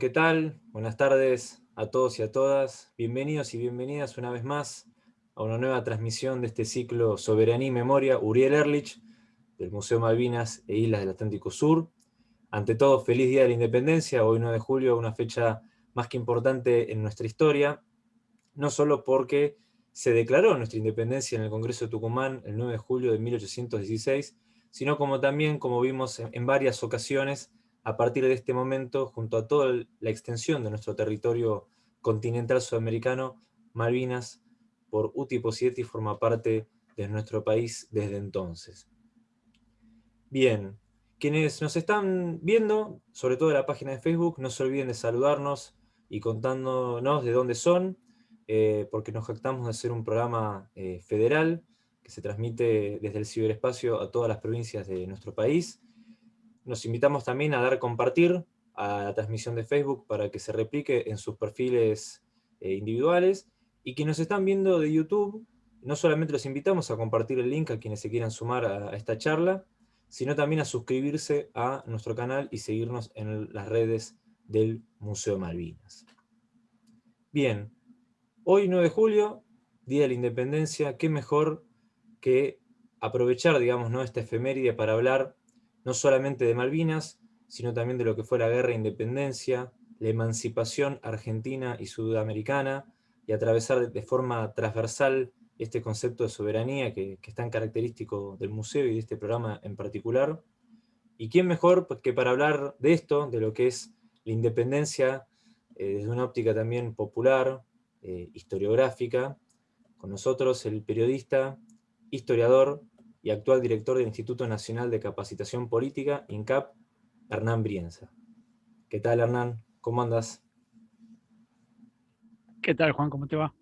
¿Qué tal? Buenas tardes a todos y a todas. Bienvenidos y bienvenidas una vez más a una nueva transmisión de este ciclo Soberanía y Memoria Uriel Erlich del Museo Malvinas e Islas del Atlántico Sur. Ante todo, feliz Día de la Independencia, hoy 9 de julio, una fecha más que importante en nuestra historia, no solo porque se declaró nuestra independencia en el Congreso de Tucumán el 9 de julio de 1816, sino como también, como vimos en varias ocasiones, a partir de este momento, junto a toda la extensión de nuestro territorio continental sudamericano, Malvinas, por uti y forma parte de nuestro país desde entonces. Bien, quienes nos están viendo, sobre todo en la página de Facebook, no se olviden de saludarnos y contándonos de dónde son, eh, porque nos jactamos de hacer un programa eh, federal que se transmite desde el ciberespacio a todas las provincias de nuestro país, nos invitamos también a dar compartir a la transmisión de Facebook para que se replique en sus perfiles eh, individuales. Y quienes nos están viendo de YouTube, no solamente los invitamos a compartir el link a quienes se quieran sumar a, esta charla, sino también a suscribirse a nuestro canal y seguirnos en las redes del Museo Malvinas. Bien, hoy 9 de julio, Día de la Independencia, qué mejor que aprovechar, digamos, ¿no? esta efeméride para hablar no solamente de Malvinas, sino también de lo que fue la guerra de independencia, la emancipación argentina y sudamericana, y atravesar de forma transversal este concepto de soberanía que, es tan característico del museo y de este programa en particular. ¿Y quién mejor que para hablar de esto, de lo que es la independencia, eh, desde una óptica también popular, eh, historiográfica, con nosotros el periodista, historiador y actual director del Instituto Nacional de Capacitación Política, INCAP, Hernán Brienza. ¿Qué tal, Hernán? ¿Cómo andas? ¿Qué tal, Juan? ¿Cómo te va?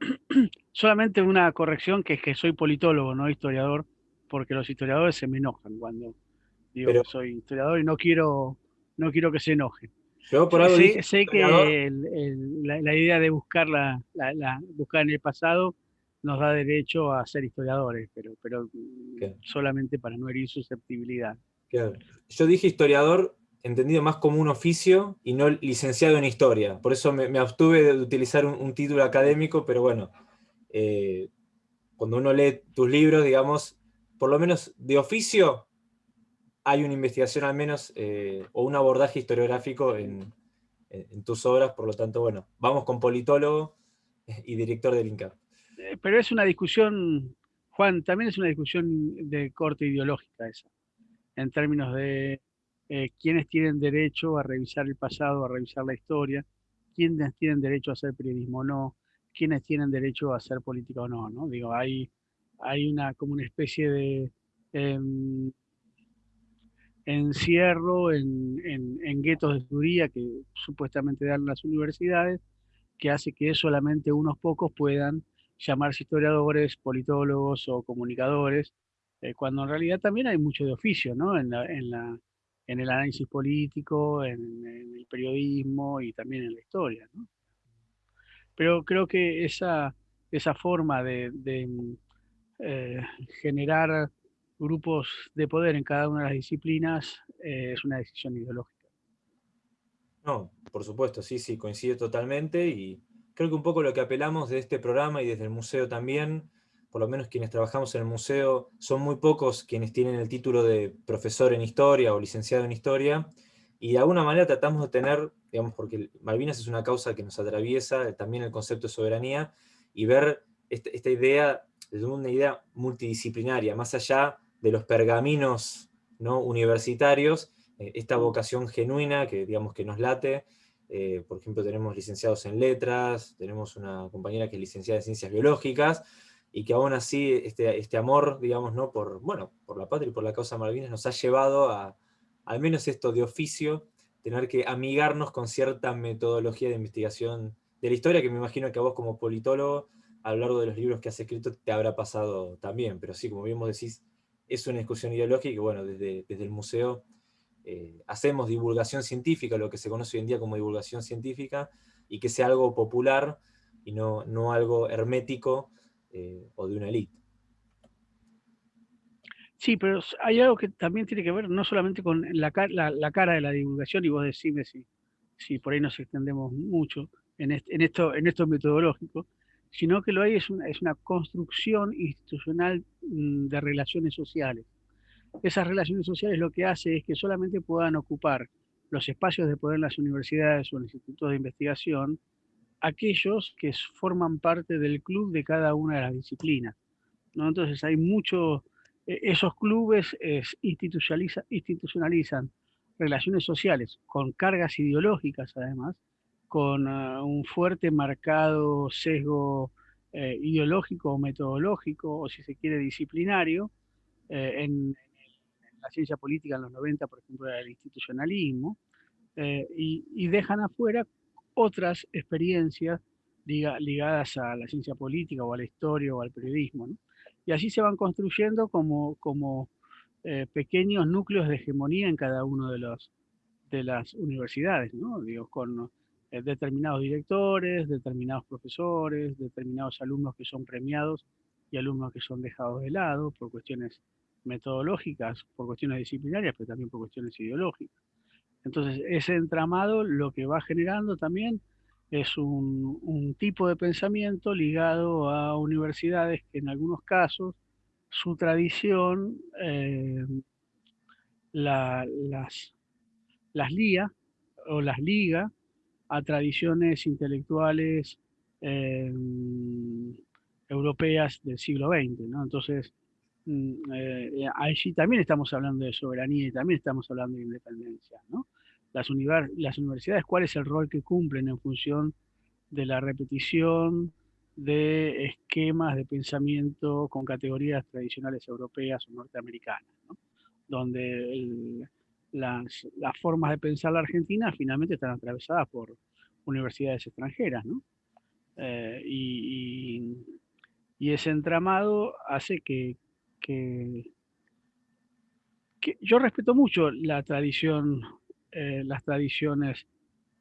Solamente una corrección, que es que soy politólogo, no historiador, porque los historiadores se me enojan cuando digo que soy historiador y no quiero, no quiero que se enojen. Yo por algo sé, que la, idea de buscar, la, buscar en el pasado nos da derecho a ser historiadores, pero, pero solamente para no herir susceptibilidad. Yo dije historiador entendido más como un oficio y no licenciado en historia. Por eso me, abstuve de utilizar un, título académico, pero bueno, eh, cuando uno lee tus libros, digamos, por lo menos de oficio, hay una investigación al menos, eh, o un abordaje historiográfico en, en, tus obras, por lo tanto, bueno, vamos con politólogo y director del INCAP. Eh, pero es una discusión, Juan, también es una discusión de corte ideológica esa, en términos de eh, quiénes tienen derecho a revisar el pasado, a revisar la historia, quiénes tienen derecho a hacer periodismo o no, quiénes tienen derecho a hacer política o no, ¿no? Digo, hay, hay una, como una especie de em, encierro en, en, en, guetos de judía que supuestamente dan las universidades, que hace que solamente unos pocos puedan llamarse historiadores, politólogos o comunicadores, eh, cuando en realidad también hay mucho de oficio, ¿no? En, en, en el análisis político, en, el periodismo y también en la historia, ¿no? Pero creo que esa, forma de, eh, generar grupos de poder en cada una de las disciplinas eh, es una decisión ideológica. No, por supuesto, sí, sí, coincide totalmente y creo que un poco lo que apelamos de este programa y desde el museo también, por lo menos quienes trabajamos en el museo, son muy pocos quienes tienen el título de profesor en historia o licenciado en historia, y de alguna manera tratamos de tener, digamos, porque Malvinas es una causa que nos atraviesa, también el concepto de soberanía, y ver este, esta, idea desde una idea multidisciplinaria, más allá de los pergaminos ¿no? universitarios, eh, esta vocación genuina que, digamos, que nos late, eh, por ejemplo, tenemos licenciados en letras, tenemos una compañera que es licenciada en ciencias biológicas, y que aún así este, este amor, digamos, ¿no? por, bueno, por la patria y por la causa Malvinas nos ha llevado a, al menos esto de oficio, tener que amigarnos con cierta metodología de investigación de la historia, que me imagino que a vos como politólogo, a lo largo de los libros que has escrito, te habrá pasado también, pero sí, como bien decís, es una discusión ideológica y bueno, desde, desde el museo eh, hacemos divulgación científica, lo que se conoce hoy en día como divulgación científica, y que sea algo popular y no, no algo hermético eh, o de una élite. Sí, pero hay algo que también tiene que ver no solamente con la, cara de la divulgación, y vos decime si, si por ahí nos extendemos mucho en, esto, en metodológico, sino que lo hay es una, es una construcción institucional mm, de relaciones sociales. Esas relaciones sociales lo que hace es que solamente puedan ocupar los espacios de poder en las universidades o en los institutos de investigación aquellos que forman parte del club de cada una de las disciplinas. ¿no? Entonces hay mucho, e, esos clubes institucionalizan relaciones sociales con cargas ideológicas además, con ah, un fuerte marcado sesgo eh, ideológico o metodológico, o si se quiere disciplinario, eh, en, la ciencia política en los 90, por ejemplo, era el institucionalismo, eh, y, dejan afuera otras experiencias ligadas a la ciencia política o a la historia o al periodismo. Y así se van construyendo como, como eh, pequeños núcleos de hegemonía en cada uno de, de las universidades, ¿no? Digo, con eh, determinados directores, determinados profesores, determinados alumnos que son premiados y alumnos que son dejados de lado por cuestiones metodológicas, por cuestiones disciplinarias, pero también por cuestiones ideológicas. Entonces, ese entramado lo que va generando también es un, tipo de pensamiento ligado a universidades que en algunos casos su tradición eh, las, las lía o las liga a tradiciones intelectuales eh, europeas del siglo XX. Entonces, eh, allí también estamos hablando de soberanía y también estamos hablando de independencia. ¿no? Las, universidades, ¿cuál es el rol que cumplen en función de la repetición de esquemas de pensamiento con categorías tradicionales europeas o norteamericanas, donde las, formas de pensar la Argentina finalmente están atravesadas por universidades extranjeras. Eh, y, ese entramado hace que, que, yo respeto mucho la tradición, eh, las tradiciones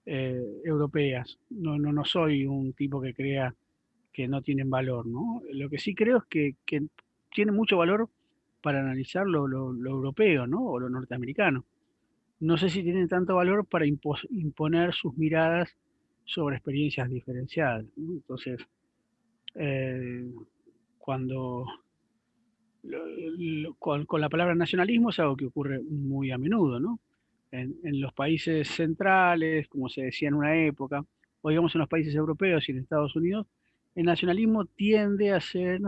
eh, europeas. No, no, no soy un tipo que crea que no tienen valor, ¿no? Lo que sí creo es que, que tiene mucho valor para analizar lo, europeo, ¿no? O lo norteamericano. No sé si tienen tanto valor para imponer sus miradas sobre experiencias diferenciadas. Entonces, eh, cuando con, la palabra nacionalismo es algo que ocurre muy a menudo, ¿no? En, en, los países centrales, como se decía en una época, o digamos en los países europeos y en Estados Unidos, el nacionalismo tiende a ser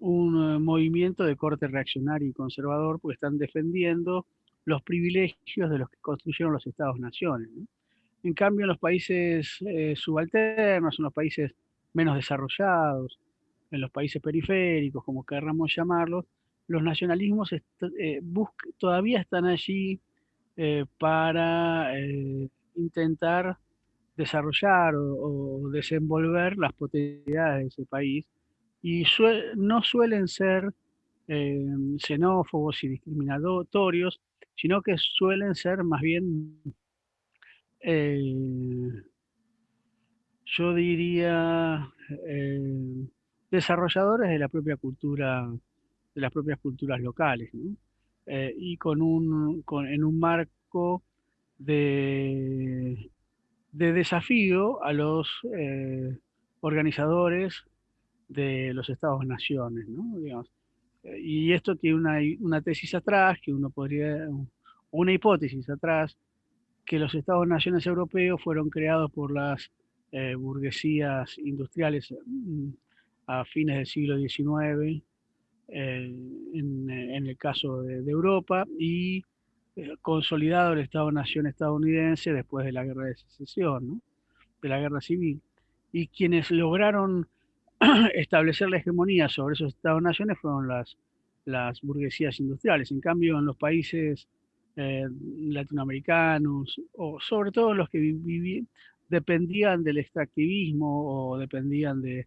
un eh, movimiento de corte reaccionario y conservador porque están defendiendo los privilegios de los que construyeron los estados-naciones. En cambio, en los países eh, subalternos, en los países menos desarrollados, en los países periféricos, como querramos llamarlos, los nacionalismos eh, todavía están allí para intentar desarrollar o, desenvolver las potencialidades de ese país. Y no suelen ser eh, xenófobos y discriminatorios, sino que suelen ser más bien, eh, yo diría, eh, desarrolladores de la propia cultura, de las propias culturas locales, y con un, en un marco de de desafío a los eh, organizadores de los estados-naciones. Eh, y esto tiene una, una, tesis atrás, que uno podría, una hipótesis atrás, que los estados-naciones europeos fueron creados por las eh, burguesías industriales mm, a fines del siglo XIX, en, el caso de, de Europa, y eh, consolidado el Estado-Nación estadounidense después de la guerra de secesión, de la guerra civil. Y quienes lograron establecer la hegemonía sobre esos Estados-naciones fueron las, las burguesías industriales. En cambio, en los países eh, latinoamericanos, o sobre todo los que vivían, dependían del extractivismo o dependían de,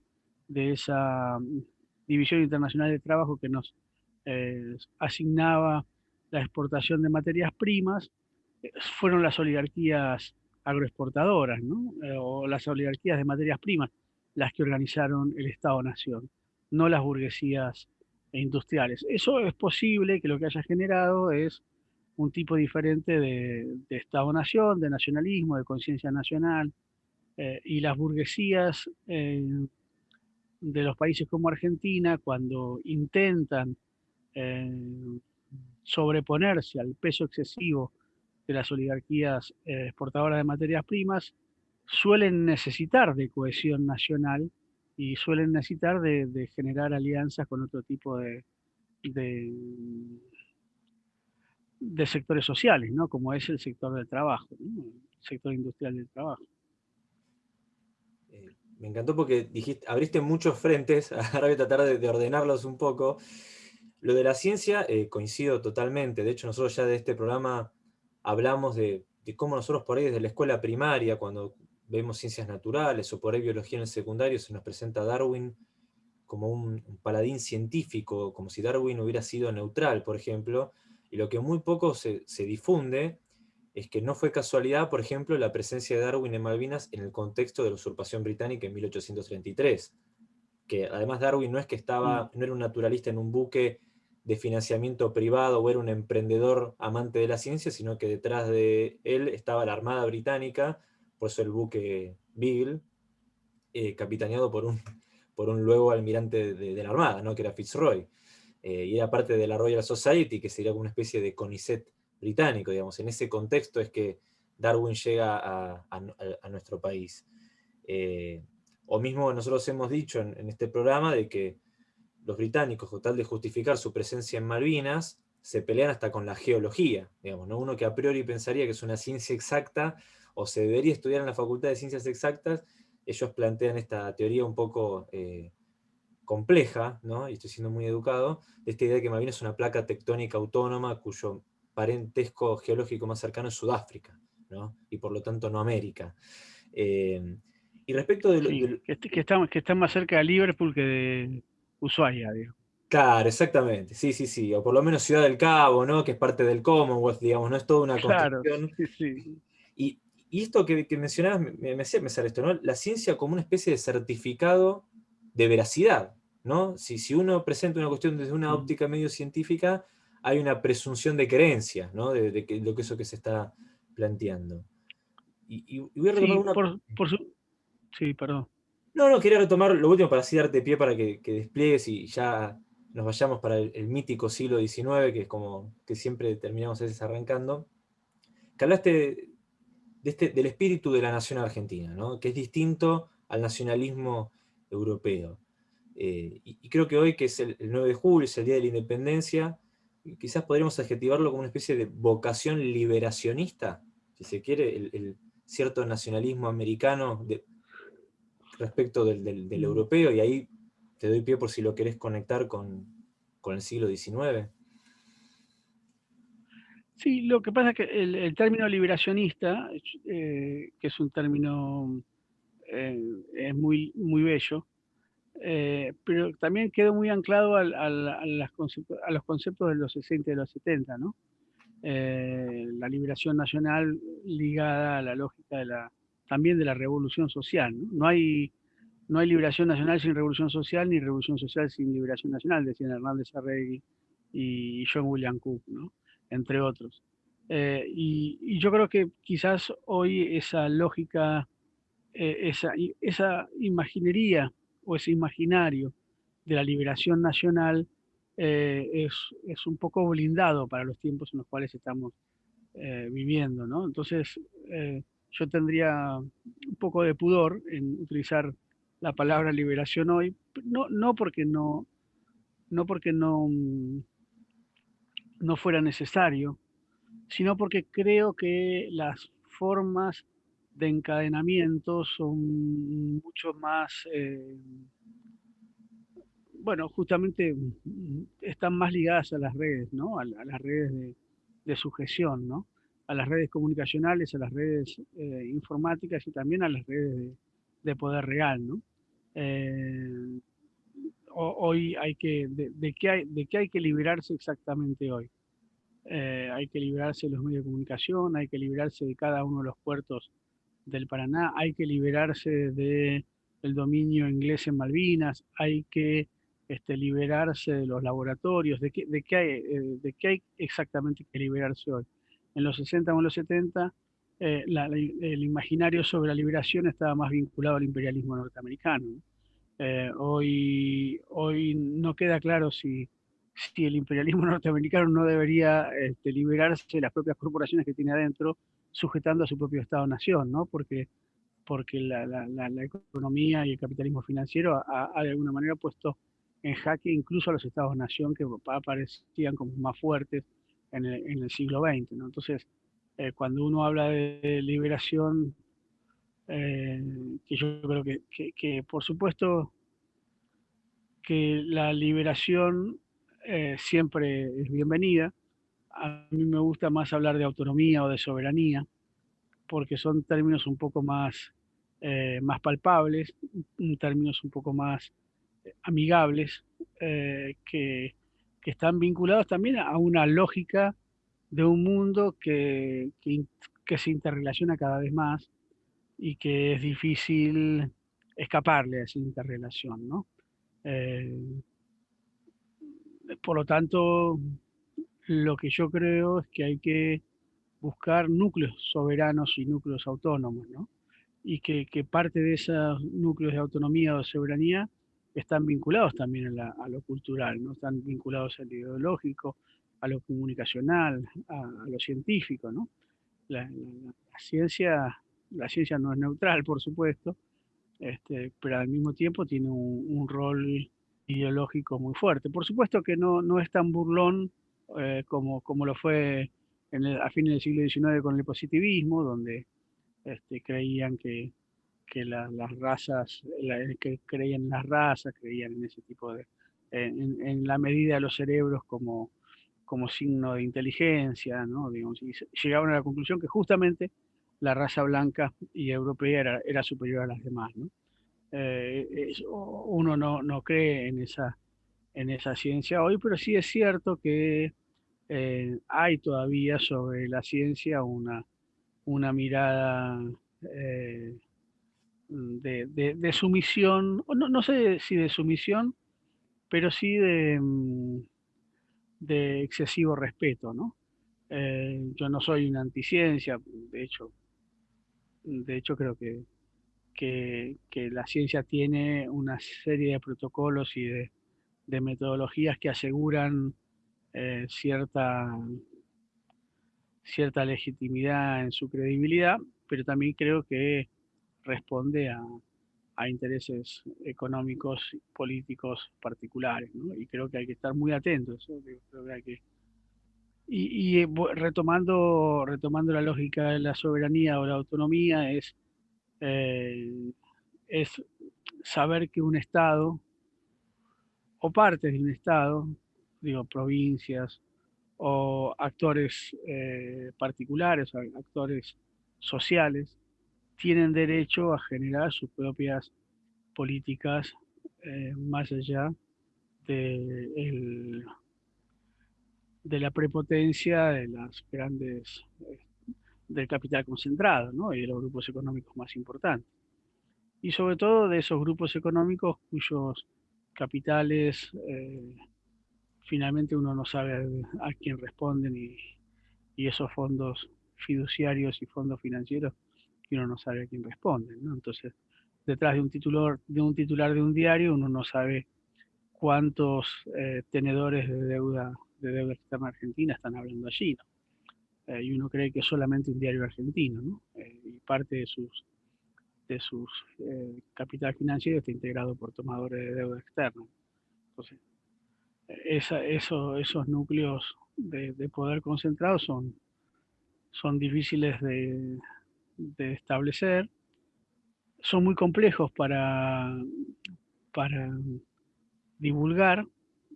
esa mm, división internacional de trabajo que nos eh, asignaba la exportación de materias primas eh, fueron las oligarquías agroexportadoras. Eh, o las oligarquías de materias primas, las que organizaron el Estado-Nación, no las burguesías industriales. Eso es posible que lo que haya generado es un tipo diferente de, Estado-nación, de nacionalismo, de conciencia nacional, y las burguesías de los países como Argentina, cuando intentan eh, sobreponerse al peso excesivo de las oligarquías exportadoras de materias primas, suelen necesitar de cohesión nacional y suelen necesitar de, generar alianzas con otro tipo de, de, sectores sociales, ¿no? como es el sector del trabajo, el sector industrial del trabajo. Me encantó porque dijiste, abriste muchos frentes, ahora voy a tratar de, ordenarlos un poco. Lo de la ciencia eh, coincido totalmente, de hecho nosotros ya de este programa hablamos de, de cómo nosotros por ahí desde la escuela primaria, cuando vemos ciencias naturales o por ahí biología en el secundario, se nos presenta Darwin como un, paladín científico, como si Darwin hubiera sido neutral, por ejemplo, y lo que muy poco se, difunde es que no fue casualidad, por ejemplo, la presencia de Darwin en Malvinas en el contexto de la usurpación británica en 1833, que además Darwin no es que estaba, mm. no era un naturalista en un buque de financiamiento privado o era un emprendedor amante de la ciencia, sino que detrás de él estaba la Armada Británica, por eso el buque Beagle, eh, capitaneado por un, por un luego almirante de, la Armada, ¿no? que era Fitzroy, eh, y era parte de la Royal Society, que sería como una especie de CONICET británico, digamos. En ese contexto es que Darwin llega a, nuestro país. Eh, o mismo nosotros hemos dicho en, este programa de que los británicos, con tal de justificar su presencia en Malvinas, se pelean hasta con la geología, digamos, ¿no? Uno que a priori pensaría que es una ciencia exacta, o se debería estudiar en la Facultad de Ciencias Exactas, ellos plantean esta teoría un poco eh, compleja, ¿no? y estoy siendo muy educado, de esta idea de que Malvinas es una placa tectónica autónoma cuyo parentesco geológico más cercano es Sudáfrica, ¿no? y por lo tanto no América. Eh, y respecto de, que, está, que está más cerca de Liverpool que de Ushuaia, digo. Claro, exactamente, sí, sí, sí, o por lo menos Ciudad del Cabo, ¿no? que es parte del Commonwealth, digamos, no es toda una claro, Sí, sí. Y, y esto que, mencionabas, me, me hacía pensar esto, ¿no? La ciencia como una especie de certificado de veracidad, ¿no? Si, si uno presenta una cuestión desde una óptica medio científica, hay una presunción de creencia, ¿no? De, lo que eso que se está planteando. Y, voy a retomar una... Por, Sí, perdón. No, no, quería retomar lo último para así darte pie para que, despliegues y ya nos vayamos para el, mítico siglo XIX, que es como que siempre terminamos a veces arrancando. Que hablaste este, del espíritu de la nación argentina, que es distinto al nacionalismo europeo. Eh, y, creo que hoy, que es el, 9 de julio, es el Día de la Independencia, quizás podríamos adjetivarlo como una especie de vocación liberacionista, si se quiere, el, cierto nacionalismo americano respecto del, mm. europeo, y ahí te doy pie por si lo querés conectar con, con el siglo XIX. Sí, lo que pasa es que el, término liberacionista, eh, que es un término eh, es muy, muy bello, eh, pero también quedó muy anclado a, los conceptos de los 60 y de los 70, ¿no? la liberación nacional ligada a la lógica de la, también de la revolución social. ¿no? No, hay, no hay liberación nacional sin revolución social, ni revolución social sin liberación nacional, decían Hernández Arregui y John William Cook. ¿no? entre otros. Eh, y, yo creo que quizás hoy esa lógica, eh, esa, esa imaginería o ese imaginario de la liberación nacional eh, es, es, un poco blindado para los tiempos en los cuales estamos viviendo. ¿no? Entonces, yo tendría un poco de pudor en utilizar la palabra liberación hoy, no, no porque no, no porque no no fuera necesario, sino porque creo que las formas de encadenamiento son mucho más, eh, bueno, justamente están más ligadas a las redes, ¿no? A, las redes de, sujeción, ¿no? A las redes comunicacionales, a las redes eh, informáticas y también a las redes de, poder real, ¿no? Eh, hoy hay que, de, qué hay, de qué hay que liberarse exactamente hoy. Hay que liberarse de los medios de comunicación, hay que liberarse de cada uno de los puertos del Paraná, hay que liberarse del dominio inglés en Malvinas, hay que este, liberarse de los laboratorios, de qué, de, qué hay, eh, de qué hay exactamente que liberarse hoy. En los 60 o en los 70, eh, el imaginario sobre la liberación estaba más vinculado al imperialismo norteamericano. Eh, hoy, hoy no queda claro si, si el imperialismo norteamericano no debería este, liberarse de las propias corporaciones que tiene adentro, sujetando a su propio Estado-nación, ¿no? Porque, porque la, economía y el capitalismo financiero ha, ha, de alguna manera puesto en jaque incluso a los estados-nación que aparecían como más fuertes en el, siglo XX. Entonces, eh, cuando uno habla de liberación, eh, que yo creo que, que, que, por supuesto que la liberación eh, siempre es bienvenida. A mí me gusta más hablar de autonomía o de soberanía, porque son términos un poco más, más palpables, términos un poco más amigables eh, que, están vinculados también a una lógica de un mundo que, que, se interrelaciona cada vez más y que es difícil escaparle a esa interrelación. ¿no? Eh, por lo tanto, lo que yo creo es que hay que buscar núcleos soberanos y núcleos autónomos, ¿no? y que, parte de esos núcleos de autonomía o soberanía están vinculados también a, lo cultural, ¿no? están vinculados a lo ideológico, a lo comunicacional, a, lo científico. ¿no? La, ciencia, la ciencia no es neutral, por supuesto, este, pero al mismo tiempo tiene un, rol ideológico muy fuerte. Por supuesto que no, no es tan burlón eh, como, como lo fue en a fines del siglo XIX con el positivismo, donde este, creían que que las razas, que creían en las razas, creían en ese tipo de, en, la medida de los cerebros como, como signo de inteligencia, ¿no? Digamos, y llegaban a la conclusión que justamente la raza blanca y europea era, era superior a las demás, ¿no? Eh, uno no, no, cree en esa, en esa ciencia hoy, pero sí es cierto que eh, hay todavía sobre la ciencia una, una mirada eh, de, de, sumisión, no, no, sé si de sumisión, pero sí de, mm, de excesivo respeto, ¿no? Eh, yo no soy una anticiencia, de hecho, de hecho creo que, que, la ciencia tiene una serie de protocolos y de, metodologías que aseguran eh, cierta, cierta legitimidad en su credibilidad, pero también creo que responde a, intereses económicos, políticos particulares, y creo que hay que estar muy atentos. Y, eh, retomando, retomando la lógica de la soberanía o la autonomía, es, eh, es saber que un Estado, o partes de un Estado, digo, provincias, o actores eh, particulares, actores sociales, tienen derecho a generar sus propias políticas eh, más allá de, la prepotencia de las grandes eh, del capital concentrado y de los grupos económicos más importantes. Y sobre todo de esos grupos económicos cuyos capitales eh, finalmente uno no sabe a, quién responden y, esos fondos fiduciarios y fondos financieros uno no sabe a quién responde. ¿no? Entonces, detrás de un, titular, de un titular de un diario, uno no sabe cuántos eh, tenedores de deuda, de deuda externa argentina están hablando allí. ¿no? Eh, y uno cree que es solamente un diario argentino, ¿no? Eh, y parte de sus capital financiero está integrado por tomadores de deuda externa. Entonces, esa, eso, esos núcleos de, de poder concentrado son, son difíciles de, de establecer, son muy complejos para, para divulgar,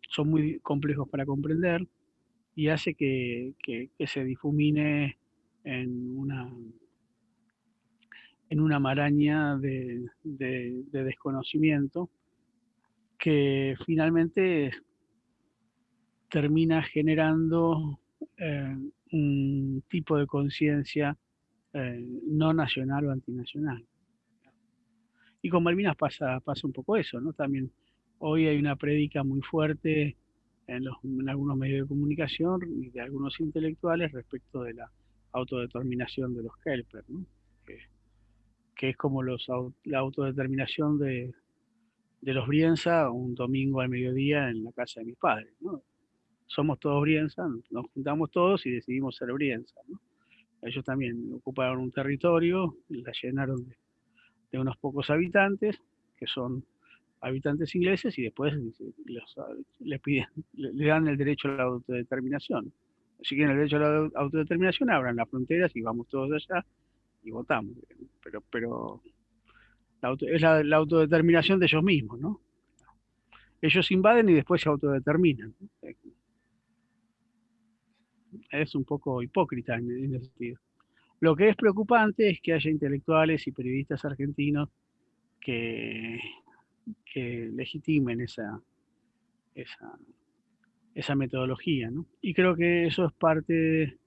son muy complejos para comprender y hace que, se difumine en una, en una maraña de, desconocimiento que finalmente termina generando eh, un tipo de conciencia eh, no nacional o antinacional. Y con Malvinas pasa, pasa un poco eso, ¿no? También hoy hay una prédica muy fuerte en, algunos medios de comunicación y de algunos intelectuales respecto de la autodeterminación de los Kelper, que, es como los, la autodeterminación de, de los Brienza un domingo al mediodía en la casa de mis padres. Somos todos Brienza, nos juntamos todos y decidimos ser Brienza. Ellos también ocuparon un territorio, la llenaron de, unos pocos habitantes, que son habitantes ingleses, y después les le, dan el derecho a la autodeterminación. Si quieren el derecho a la autodeterminación, abran las fronteras y vamos todos allá y votamos. Pero, pero es la, autodeterminación de ellos mismos, ¿no? Ellos invaden y después se autodeterminan. Es un poco hipócrita en, ese sentido. Lo que es preocupante es que haya intelectuales y periodistas argentinos que, que legitimen esa, esa, metodología. ¿no? Y creo que eso es parte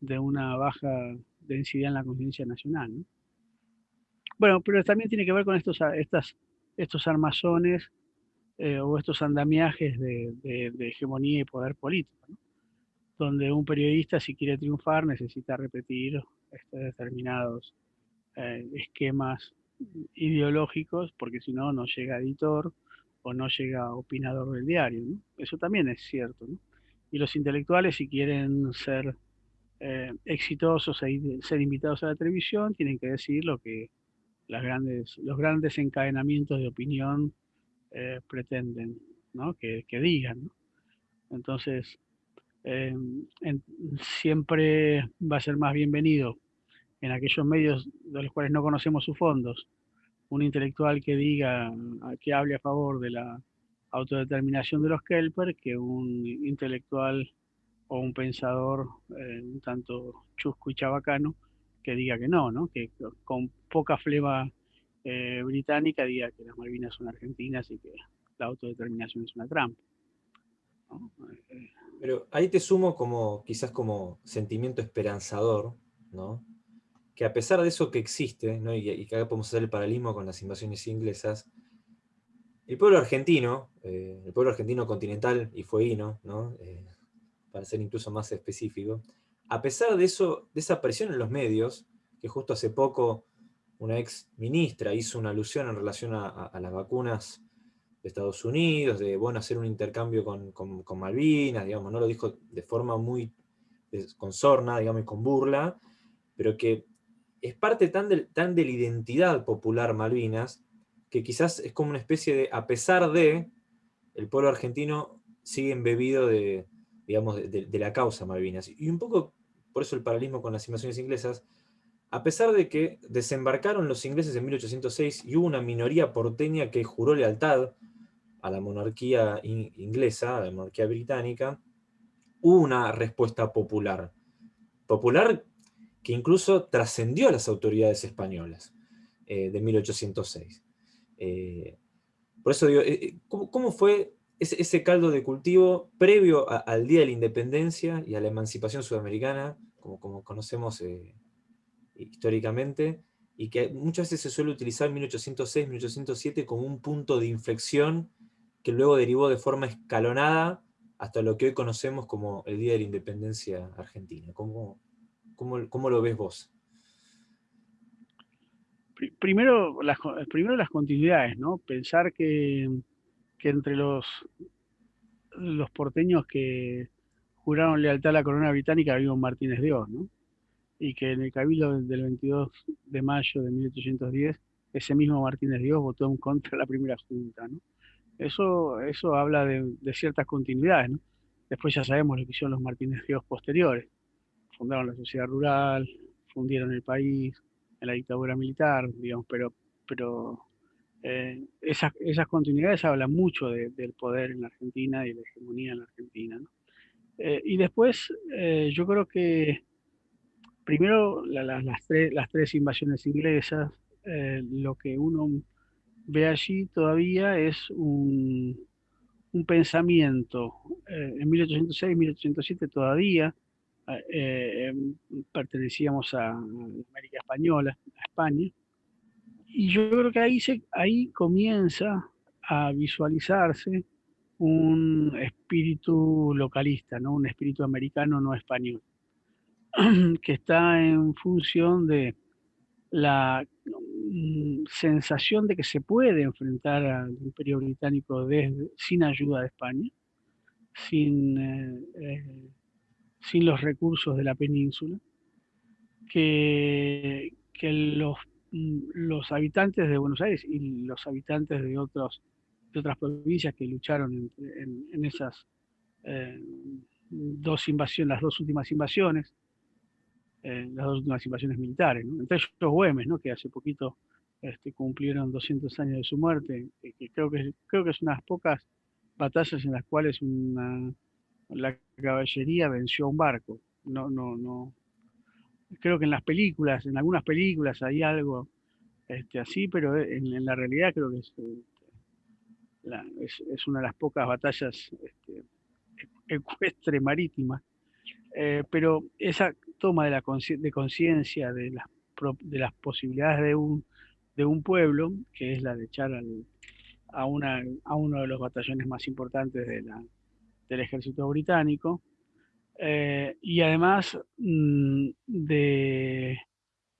de una baja densidad en la conciencia nacional. ¿no? Bueno, pero también tiene que ver con estos, estos armazones eh, o estos andamiajes de, hegemonía y poder político, donde un periodista si quiere triunfar necesita repetir este, determinados eh, esquemas ideológicos, porque si no, no llega editor o no llega opinador del diario. Eso también es cierto. Y los intelectuales, si quieren ser eh, exitosos e ser invitados a la televisión, tienen que decir lo que grandes, los grandes encadenamientos de opinión eh, pretenden que, digan. Entonces, eh, siempre va a ser más bienvenido en aquellos medios de los cuales no conocemos sus fondos, un intelectual que diga, que hable a favor de la autodeterminación de los Kelper, que un intelectual o un pensador eh, un tanto chusco y chabacano que diga que no, ¿no? que con poca flema eh, británica diga que las Malvinas son argentinas y que la autodeterminación es una trampa. Pero ahí te sumo como, quizás como sentimiento esperanzador, ¿no? que a pesar de eso que existe, ¿no? y, que acá podemos hacer el paralelismo con las invasiones inglesas, el pueblo argentino, eh, el pueblo argentino continental y fueguino, ¿no? Eh, para ser incluso más específico, a pesar de, eso, de esa presión en los medios, que justo hace poco una ex ministra hizo una alusión en relación a, las vacunas de Estados Unidos, de bueno, hacer un intercambio con, Malvinas, digamos, no lo dijo de forma muy con sorna, digamos, y con burla, pero que es parte tan de, tan de la identidad popular Malvinas, que quizás es como una especie de, a pesar de, el pueblo argentino sigue embebido de, digamos, de, de la causa Malvinas. Y un poco por eso el paralelismo con las invasiones inglesas, a pesar de que desembarcaron los ingleses en 1806 y hubo una minoría porteña que juró lealtad a la monarquía inglesa, a la monarquía británica, hubo una respuesta popular. Popular que incluso trascendió a las autoridades españolas eh, de 1806. Eh, por eso digo, eh, ¿cómo, fue ese, caldo de cultivo previo al Día de la Independencia y a la emancipación sudamericana, como, como conocemos históricamente, y que muchas veces se suele utilizar 1806, 1807 como un punto de inflexión que luego derivó de forma escalonada hasta lo que hoy conocemos como el Día de la Independencia Argentina. ¿Cómo, cómo, lo ves vos? Primero las, primero las continuidades, ¿no? Pensar que que entre los, los porteños que juraron lealtad a la corona británica había un Martínez Dios, ¿no? Y que en el cabildo del 22 de mayo de 1810, ese mismo Martínez Dios votó en contra de la primera junta, ¿no? Eso, eso habla de, ciertas continuidades, ¿no? Después ya sabemos lo que hicieron los Martínez Dios posteriores. Fundaron la sociedad rural, fundieron el país en la dictadura militar, digamos, pero, pero eh, esas, esas, continuidades hablan mucho del poder en la Argentina y la hegemonía en la Argentina. Eh, y después, eh, yo creo que primero las, las, tres invasiones inglesas, lo que uno ve allí todavía es un, un pensamiento. en 1806, 1807 todavía pertenecíamos a América Española, a España, y yo creo que ahí, se, ahí comienza a visualizarse un espíritu localista, ¿no? un espíritu americano no español, que está en función de la sensación de que se puede enfrentar al imperio británico desde, sin ayuda de España, sin, eh, eh, sin los recursos de la península, que, que los, mm, los habitantes de Buenos Aires y los habitantes de otros de otras provincias que lucharon en, esas eh, dos invasiones, las dos últimas invasiones, las dos últimas invasiones militares, entre ellos los Güemes, ¿no? que hace poquito este, cumplieron 200 años de su muerte, que, creo, que, creo que es unas pocas batallas en las cuales una, la caballería venció a un barco. No, no, no. Creo que en las películas, en algunas películas hay algo este, así, pero en, la realidad creo que es, es, una de las pocas batallas este, ecuestre marítima, eh, pero esa toma de, la de conciencia de las, de las posibilidades de un, de un pueblo, que es la de echar a, uno de los batallones más importantes del ejército británico, eh, y además mm, de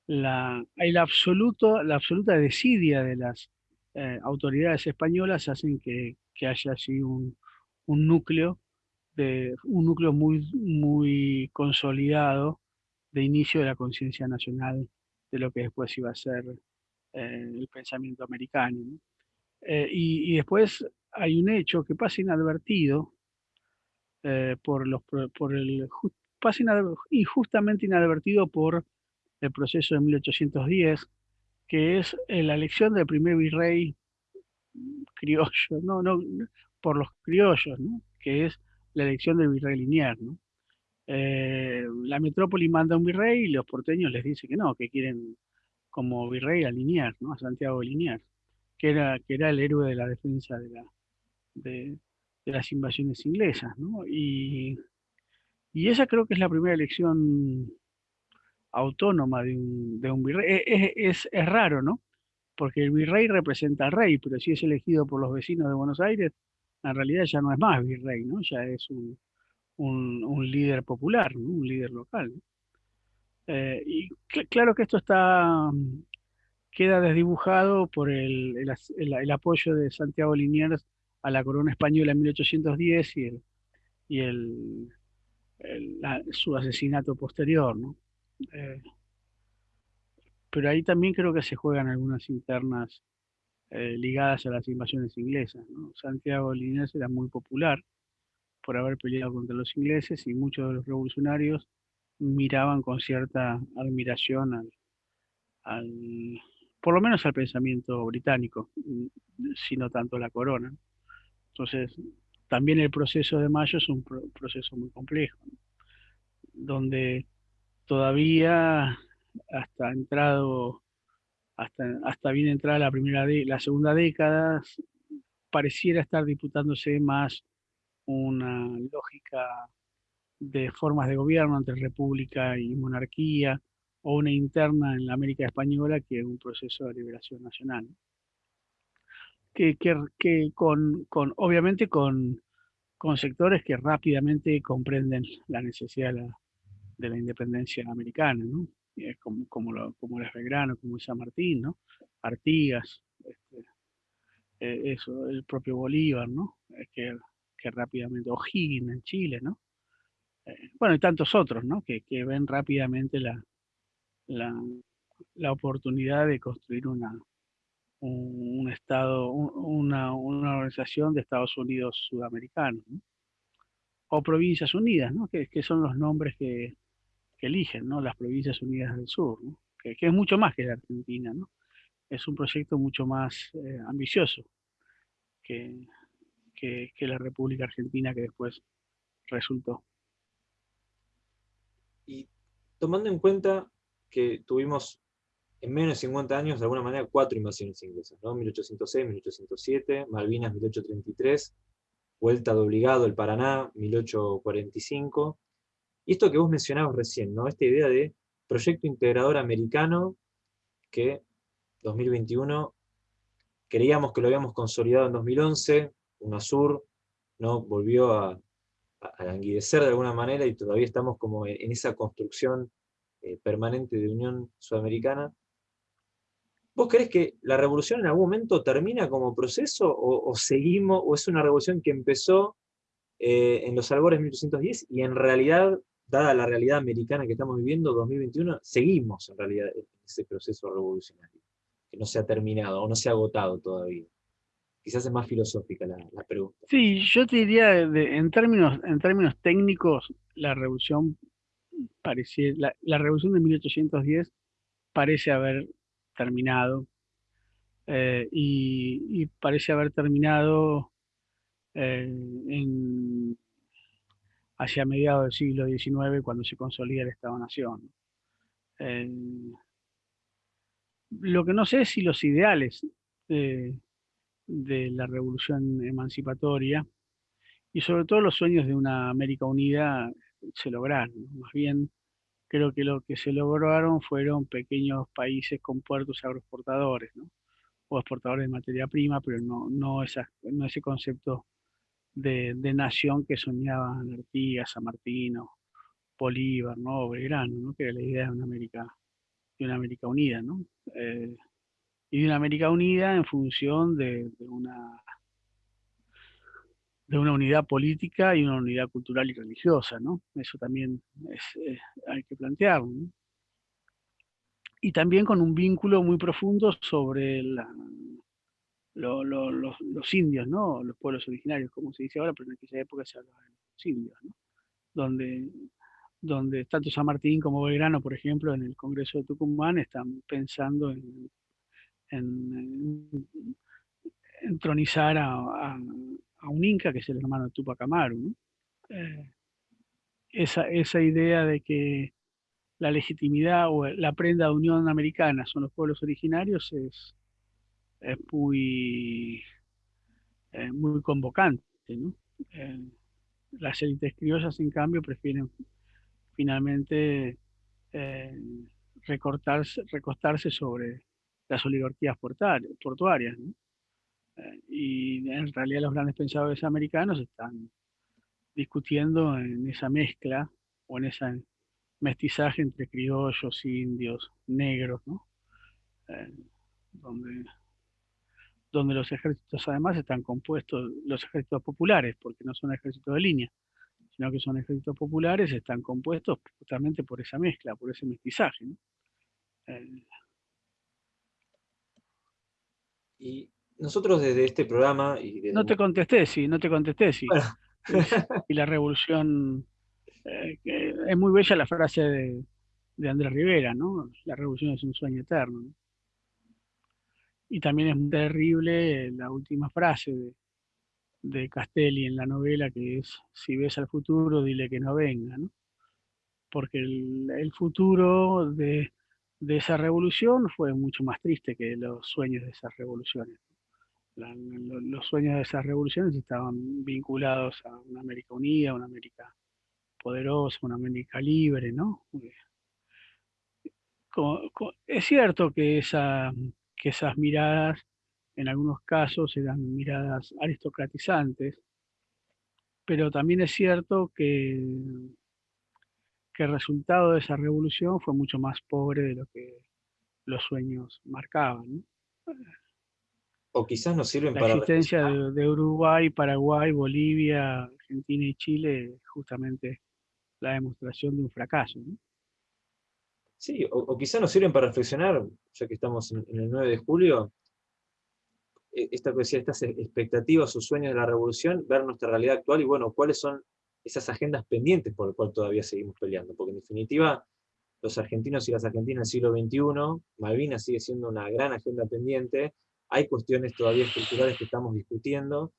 la, hay la, absoluta desidia de las eh, autoridades españolas hacen que, haya así un, núcleo de, un núcleo muy, muy consolidado de inicio de la conciencia nacional de lo que después iba a ser eh, el pensamiento americano. Eh, y, después hay un hecho que pasa inadvertido por los por el pasa injustamente inadvertido por el proceso de 1810 que es eh, la elección del primer virrey criollo, no, no, por los criollos, que es la elección del virrey Linier. Eh, la metrópoli manda un virrey y los porteños les dicen que no, que quieren como virrey a Liniers, ¿no? a Santiago Liniers, que era, que era el héroe de la defensa de, la, de, las invasiones inglesas. Y, y esa creo que es la primera elección autónoma de un, de un virrey. E, es, es, raro, ¿no? Porque el virrey representa al rey, pero si es elegido por los vecinos de Buenos Aires, en realidad ya no es más virrey, ¿no? Ya es un, un, líder popular, un líder local. Eh, y claro que esto está queda desdibujado por el, el, apoyo de Santiago Liniers a la corona española en 1810 y, el, y el, su asesinato posterior, ¿no? Eh, pero ahí también creo que se juegan algunas internas eh, ligadas a las invasiones inglesas. Santiago Liniers era muy popular por haber peleado contra los ingleses y muchos de los revolucionarios miraban con cierta admiración al, por lo menos al pensamiento británico, sino tanto la corona. Entonces, también el proceso de Mayo es un proceso muy complejo, donde todavía hasta entrado, hasta, hasta bien entrada la primera la segunda década, pareciera estar disputándose más una lógica de formas de gobierno entre república y monarquía, o una interna en la América Española que un proceso de liberación nacional. Que, que, con, con, obviamente con, con sectores que rápidamente comprenden la necesidad de la, de la independencia americana, ¿no? como, como, lo, como es Belgrano, como es San Martín, ¿no? Artigas, este, eh, eso, el propio Bolívar, ¿no? que, que rápidamente, O'Higgins en Chile, ¿no? Bueno, y tantos otros, ¿no? Que, que ven rápidamente la, la, la, oportunidad de construir una, un, Estado, una, una, organización de Estados Unidos sudamericanos, ¿no? o Provincias Unidas, ¿no? que, que son los nombres que, que eligen, ¿no? Las Provincias Unidas del Sur, que, es mucho más que la Argentina, ¿no? Es un proyecto mucho más eh, ambicioso que, que, la República Argentina que después resultó. Y tomando en cuenta que tuvimos en menos de 50 años, de alguna manera, cuatro invasiones inglesas, ¿no? 1806, 1807, Malvinas, 1833, Vuelta de Obligado, el Paraná, 1845, y esto que vos mencionabas recién, ¿no? Esta idea de proyecto integrador americano que 2021 creíamos que lo habíamos consolidado en 2011, UNASUR ¿no? volvió a, languidecer de alguna manera y todavía estamos como en, esa construcción eh, permanente de Unión Sudamericana. ¿Vos crees que la revolución en algún momento termina como proceso o, seguimos, o es una revolución que empezó eh, en los albores de 1810 y en realidad, dada la realidad americana que estamos viviendo, 2021, seguimos en realidad ese proceso revolucionario, que no se ha terminado o no se ha agotado todavía? Quizás es más filosófica la, pregunta. Sí, yo te diría, en, términos, en términos técnicos, la revolución parecía, la, revolución de 1810 parece haber terminado eh, y, parece haber terminado eh, hacia mediados del siglo XIX cuando se consolida el Estado-Nación. Eh, lo que no sé es si los ideales de la revolución emancipatoria y sobre todo los sueños de una América Unida se lograron. Más bien, creo que lo que se lograron fueron pequeños países con puertos agroexportadores, ¿no? o exportadores de materia prima, pero no, no, no ese concepto de, nación que soñaban Artigas, San Martino, Bolívar, ¿no? Belgrano, ¿no? que era la idea de una América, de una América unida. ¿no? Eh, y de una América unida en función de, una de una unidad política y una unidad cultural y religiosa, ¿no? Eso también hay que plantearlo. Y también con un vínculo muy profundo sobre los, indios, ¿no? Los pueblos originarios, como se dice ahora, pero en aquella época se hablaba de los indios, ¿no? Donde, donde tanto San Martín como Belgrano, por ejemplo, en el Congreso de Tucumán, están pensando en en, entronizar a, un inca, que es el hermano de Tupac Amaru. Eh, esa, esa idea de que la legitimidad o la prenda de unión americana son los pueblos originarios es, es muy, eh, muy convocante. Eh, las élites criollas, en cambio, prefieren finalmente recortarse, recostarse sobre las oligarquías portuarias. Eh, y en realidad los grandes pensadores americanos están discutiendo en esa mezcla o en ese mestizaje entre criollos, indios, negros, eh, donde, donde los ejércitos además están compuestos, los ejércitos populares, porque no son ejércitos de línea, sino que son ejércitos populares, están compuestos justamente por esa mezcla, por ese mestizaje. Eh, y nosotros desde este programa... Y No te contesté, sí, no te contesté, sí. y la revolución... Eh, es muy bella la frase de, de, Andrés Rivera, ¿no? La revolución es un sueño eterno. Y también es terrible la última frase de, de Castelli en la novela, que es, si ves al futuro, dile que no venga, ¿no? Porque el, el futuro de, de esa revolución fue mucho más triste que los sueños de esas revoluciones. los sueños de esas revoluciones estaban vinculados a una América unida, una América poderosa, una América libre, ¿no? es cierto que, esa, que esas miradas en algunos casos eran miradas aristocratizantes, pero también es cierto que que el resultado de esa revolución fue mucho más pobre de lo que los sueños marcaban. O quizás nos sirven la para... La existencia de, Uruguay, Paraguay, Bolivia, Argentina y Chile justamente la demostración de un fracaso. Sí, o, quizás nos sirven para reflexionar, ya que estamos en, el 9 de julio, e, esta, estas expectativas o sueños de la revolución, ver nuestra realidad actual y bueno, cuáles son esas agendas pendientes por las cuales todavía seguimos peleando, porque en definitiva los argentinos y las argentinas del siglo XXI, Malvinas sigue siendo una gran agenda pendiente, hay cuestiones todavía estructurales que estamos discutiendo,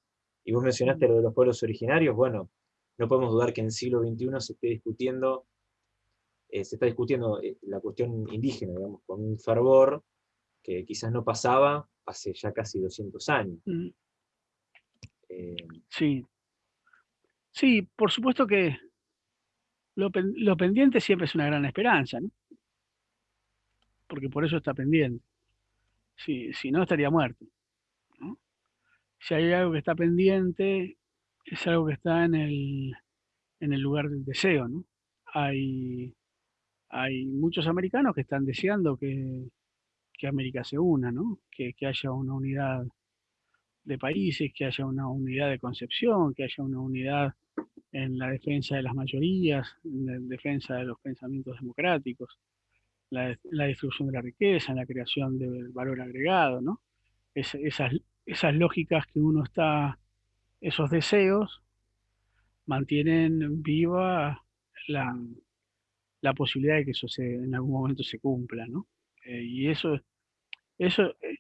y vos mencionaste lo de los pueblos originarios, bueno, no podemos dudar que en el siglo XXI se esté discutiendo, eh, se está discutiendo eh, la cuestión indígena, digamos, con un fervor que quizás no pasaba hace ya casi 200 años. Mm. Eh, sí, Sí, por supuesto que lo, pendiente siempre es una gran esperanza, ¿no? Porque por eso está pendiente. Si, si no, estaría muerto. si hay algo que está pendiente, es algo que está en el, en el lugar del deseo, ¿no? Hay, hay muchos americanos que están deseando que, que América se una, ¿no? Que, que, haya una unidad de países, que haya una unidad de concepción, que haya una unidad en la defensa de las mayorías, en la defensa de los pensamientos democráticos, la, la distribución de la riqueza, en la creación del valor agregado, ¿no? esas, esas lógicas que uno está, esos deseos, mantienen viva la, la posibilidad de que eso se, en algún momento se cumpla, ¿no? Eh, y eso, eso eh,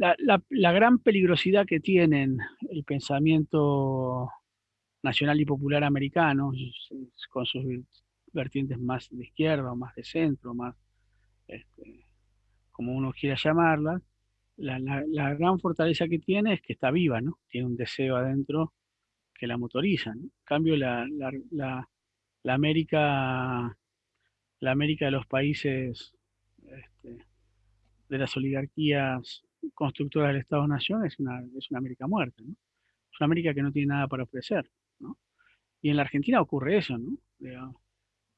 la, la, gran peligrosidad que tienen el pensamiento nacional y popular americano, con sus vertientes más de izquierda o más de centro, más este, como uno quiera llamarla, la, gran fortaleza que tiene es que está viva, ¿no? Tiene un deseo adentro que la motoriza. En cambio, la, la, América, la América de los países este, de las oligarquías constructoras del Estado-Nación es una, es una América muerta, ¿no? Es una América que no tiene nada para ofrecer, ¿no? Y en la Argentina ocurre eso, ¿no?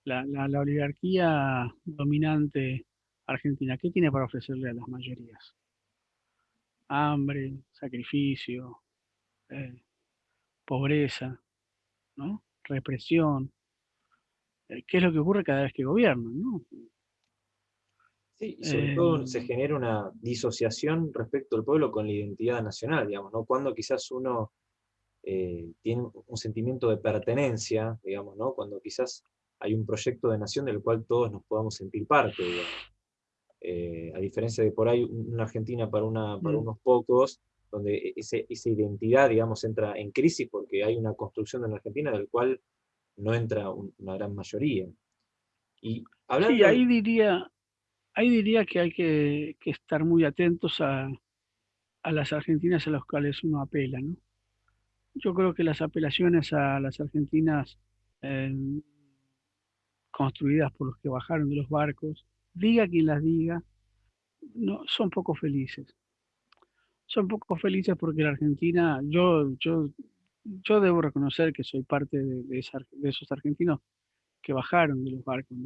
La oligarquía dominante argentina, ¿qué tiene para ofrecerle a las mayorías? hambre, sacrificio, eh, pobreza, ¿no? represión. Eh, ¿Qué es lo que ocurre cada vez que gobiernan? ¿no? Sí, y sobre todo se eh, genera una disociación respecto al pueblo con la identidad nacional, digamos, ¿no? Cuando quizás uno tiene un sentimiento de pertenencia, digamos, ¿no? Cuando quizás hay un proyecto de nación del cual todos nos podamos sentir parte, eh, a diferencia de por ahí una Argentina para, una, para mm. unos pocos, donde e, ese, esa identidad, digamos, entra en crisis porque hay una construcción de la Argentina del cual no entra una gran mayoría. Y hablando sí, ahí diría, ahí diría que hay que, estar muy atentos a, las argentinas a las cuales uno apela, ¿no? Yo creo que las apelaciones a las argentinas eh, construidas por los que bajaron de los barcos, diga quien las diga, no, son poco felices. Son poco felices porque la Argentina, yo, yo, yo debo reconocer que soy parte de, de, esos argentinos que bajaron de los barcos.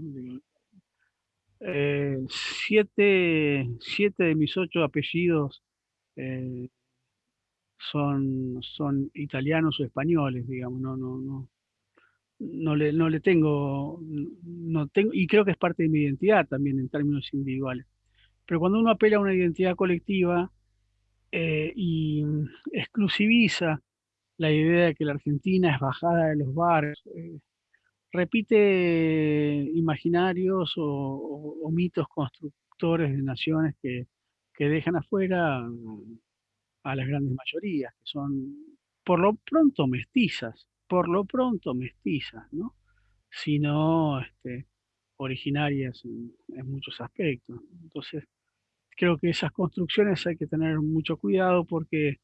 Eh, siete, siete, de mis ocho apellidos eh, son, son italianos o españoles, digamos, no, no, no, no le, no le tengo, no tengo, y creo que es parte de mi identidad también en términos individuales. Pero cuando uno apela a una identidad colectiva eh, y exclusiviza la idea de que la Argentina es bajada de los bares, repite imaginarios o, mitos constructores de naciones que, que dejan afuera a las grandes mayorías, que son por lo pronto mestizas, por lo pronto mestizas, ¿no? sino este, originarias en, muchos aspectos. Entonces, creo que esas construcciones hay que tener mucho cuidado porque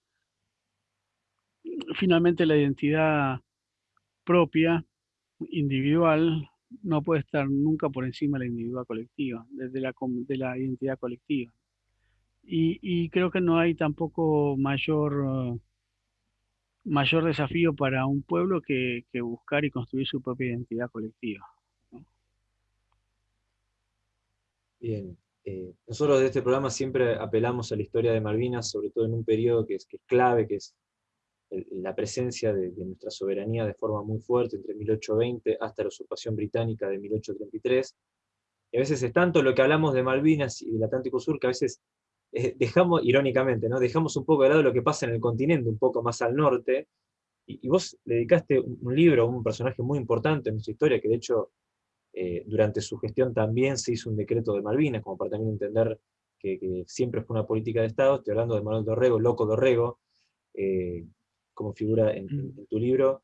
finalmente la identidad propia, individual, no puede estar nunca por encima de la individual colectiva, desde la, de la identidad colectiva. Y, creo que no hay tampoco mayor mayor desafío para un pueblo que, buscar y construir su propia identidad colectiva. Bien, eh, nosotros de este programa siempre apelamos a la historia de Malvinas, sobre todo en un periodo que es, clave, que es la presencia de, nuestra soberanía de forma muy fuerte entre 1820 hasta la usurpación británica de 1833. Y a veces es tanto lo que hablamos de Malvinas y del Atlántico Sur que a veces eh, dejamos, irónicamente, ¿no? dejamos un poco de lado lo que pasa en el continente, un poco más al norte, y, vos dedicaste un, libro a un personaje muy importante en nuestra historia, que de hecho eh, durante su gestión también se hizo un decreto de Malvinas, como para también entender que, siempre fue una política de Estado, estoy hablando de Manuel Dorrego, Loco Dorrego, eh, como figura en, mm. tu libro.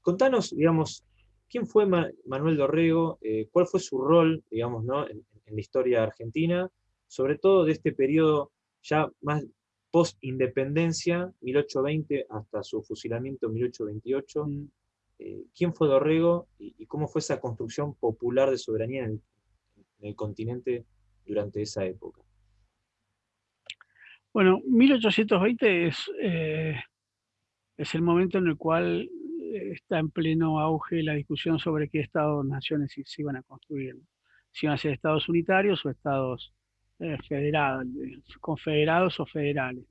Contanos, digamos, ¿quién fue Manuel Dorrego? ¿Cuál fue su rol, digamos, ¿no? en, en la historia argentina? sobre todo de este periodo ya más post-independencia, 1820 hasta su fusilamiento en 1828. Mm. Eh, ¿Quién fue Dorrego y, cómo fue esa construcción popular de soberanía en el, continente durante esa época? Bueno, 1820 es, eh, es el momento en el cual está en pleno auge la discusión sobre qué estados-naciones se iban a construir. Si iban a ser estados unitarios o estados eh, federados, confederados o federales.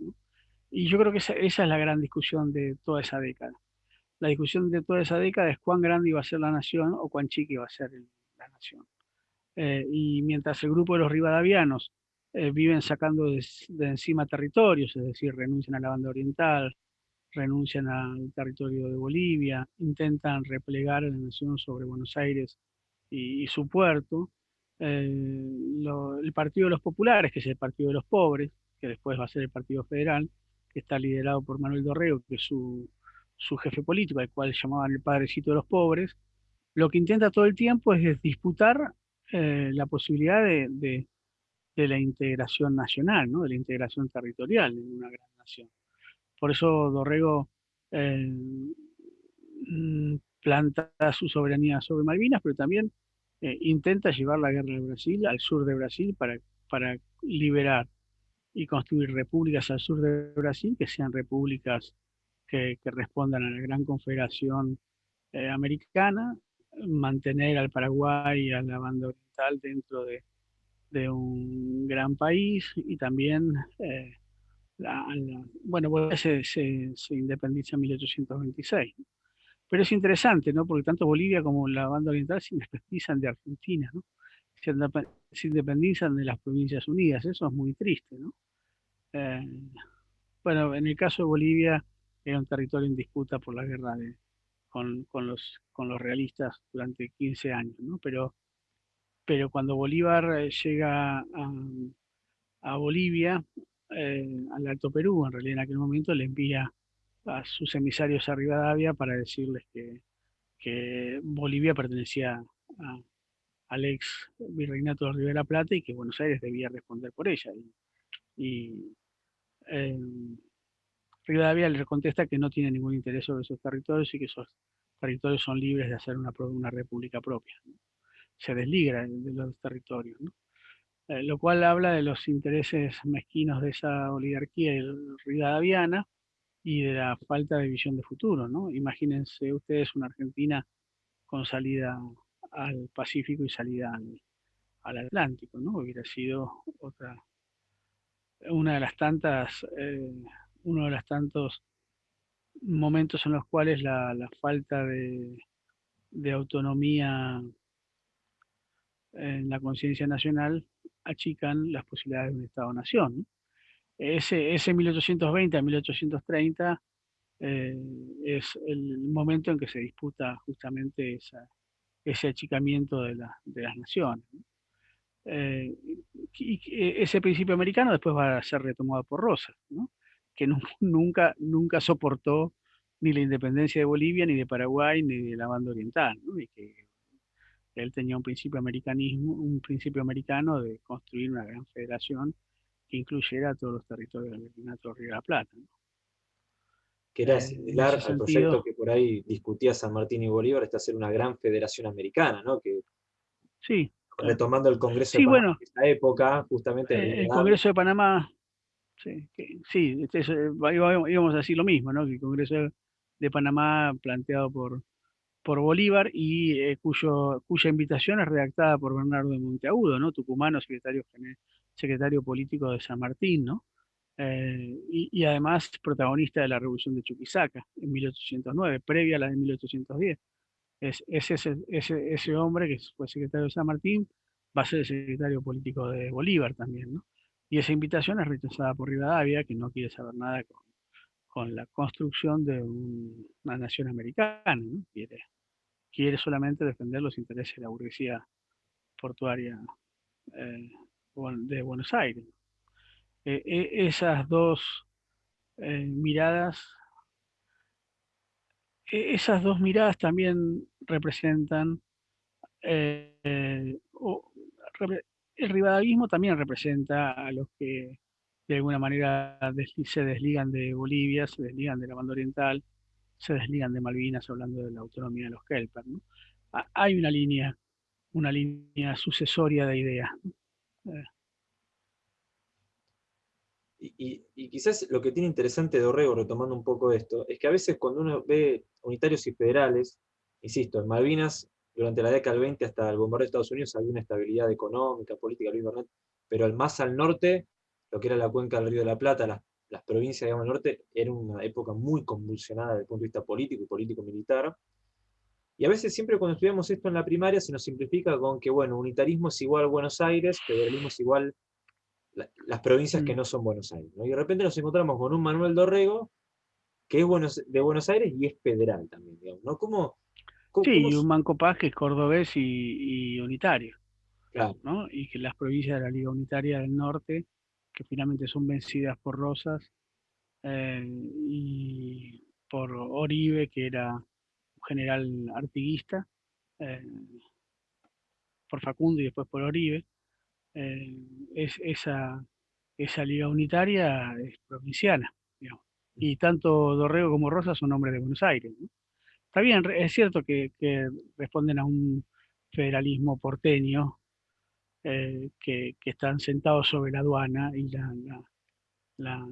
Y yo creo que esa, es la gran discusión de toda esa década. La discusión de toda esa década es cuán grande iba a ser la nación o cuán chica iba a ser la nación. Eh, y mientras el grupo de los rivadavianos eh, viven sacando de, encima territorios, es decir, renuncian a la banda oriental, renuncian al territorio de Bolivia, intentan replegar la nación sobre Buenos Aires y, su puerto. Eh, el Partido de los Populares, que es el Partido de los Pobres, que después va a ser el Partido Federal, que está liderado por Manuel Dorrego, que es su, jefe político, al cual llamaban el padrecito de los pobres, lo que intenta todo el tiempo es disputar eh, la posibilidad de, la integración nacional, ¿no? de la integración territorial en una gran nación. Por eso Dorrego eh, planta su soberanía sobre Malvinas, pero también eh, intenta llevar la guerra de Brasil al sur de Brasil para, para liberar y construir repúblicas al sur de Brasil, que sean repúblicas que, respondan a la gran confederación eh, americana, mantener al Paraguay y a la banda oriental dentro de, un gran país y también bueno, Bolivia se, independiza en 1826. Pero es interesante, ¿no? Porque tanto Bolivia como la banda oriental se independizan de Argentina, ¿no? Se, independizan de las Provincias Unidas. Eso es muy triste, ¿no? Eh, bueno, en el caso de Bolivia era un territorio en disputa por la guerra con, los, con los realistas durante 15 años, ¿no? Pero, pero cuando Bolívar eh, llega a, a Bolivia, eh, al Alto Perú, en realidad en aquel momento le envía a sus emisarios a Rivadavia para decirles que, Bolivia pertenecía al ex virreinato de Rivera Plata y que Buenos Aires debía responder por ella. Y, eh, Rivadavia le contesta que no tiene ningún interés sobre esos territorios y que esos territorios son libres de hacer una, una república propia. Se desliga de los territorios. ¿no? Eh, lo cual habla de los intereses mezquinos de esa oligarquía rivadaviana y de la falta de visión de futuro, ¿no? Imagínense ustedes una Argentina con salida al Pacífico y salida al, Atlántico, ¿no? Hubiera sido otra, una de las tantas, eh, uno de los tantos momentos en los cuales la, falta de, de autonomía en la conciencia nacional achican las posibilidades de un Estado-nación. Ese, ese 1820 a 1830 eh, es el momento en que se disputa justamente ese achicamiento de, las naciones. Eh, y ese principio americano después va a ser retomado por Rosas, que nunca, nunca soportó ni la independencia de Bolivia, ni de Paraguay, ni de la banda oriental, que él tenía un principio americanismo, un principio americano de construir una gran federación que incluyera todos los territorios del Virreinato Río de la Plata. Que era eh, similar al proyecto que por ahí discutía San Martín y Bolívar, esta ser una gran federación americana, ¿no? Que, sí. Retomando el Congreso de Panamá bueno, esa época, justamente. Eh, el, Congreso de Panamá, sí, sí este íbamos a decir lo mismo, ¿no? Que el Congreso de Panamá planteado por, por Bolívar y eh, cuyo, cuya invitación es redactada por Bernardo de Monteagudo, ¿no? tucumano, secretario, secretario político de San Martín, ¿no? Eh, y, además protagonista de la Revolución de Chuquisaca en 1809, previa a la de 1810. Es, ese, ese, hombre que fue secretario de San Martín va a ser el secretario político de Bolívar también, ¿no? Y esa invitación es rechazada por Rivadavia, que no quiere saber nada con, con la construcción de una nación americana, ¿no? Quiere quiere solamente defender los intereses de la burguesía portuaria eh, de Buenos Aires. Eh, e, esas dos eh, miradas, e, esas dos miradas también representan, el rivadavismo también representa a los que de alguna manera se desligan de Bolivia, se desligan de la banda oriental, se desligan de Malvinas hablando de la autonomía de los Kelper. Hay una línea, una línea sucesoria de ideas. Eh. Y, quizás lo que tiene interesante Dorrego, retomando un poco esto, es que a veces cuando uno ve unitarios y federales, insisto, en Malvinas, durante la década del 20 hasta el bombardeo de Estados Unidos había una estabilidad económica, política, pero más al norte, lo que era la cuenca del Río de la Plata, las, las provincias digamos, del norte, era una época muy convulsionada desde el punto de vista político y político-militar, y a veces siempre cuando estudiamos esto en la primaria se nos simplifica con que, bueno, unitarismo es igual a Buenos Aires, federalismo es igual las provincias que mm. no son Buenos Aires. Y de repente nos encontramos con un Manuel Dorrego, que es de Buenos Aires y es federal también, digamos, ¿no? ¿Cómo, sí, y un Manco Paz que es cordobés y, unitario. Claro. ¿no? Y que las provincias de la Liga Unitaria del Norte, que finalmente son vencidas por Rosas, eh, y por Oribe, que era general artiguista, eh, por Facundo y después por Oribe, eh, es, esa, esa liga unitaria es provinciana. Y tanto Dorrego como Rosa son hombres de Buenos Aires. Está bien, es cierto que, responden a un federalismo porteño, eh, que, están sentados sobre la aduana y la, la,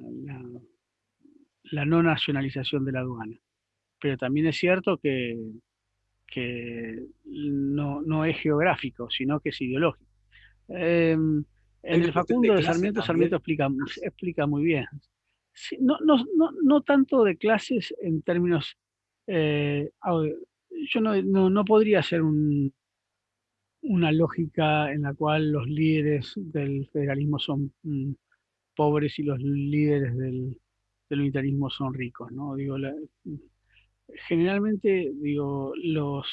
la no nacionalización de la aduana pero también es cierto que, no, es geográfico, sino que es ideológico. Em, en el Facundo de, Sarmiento, Sarmiento explica, explica muy bien. no, tanto de clases en términos... Eh, yo no, podría hacer una lógica en la cual los líderes del federalismo son mm, pobres y los líderes del, unitarismo son ricos. ¿no? Digo, generalmente, digo, los,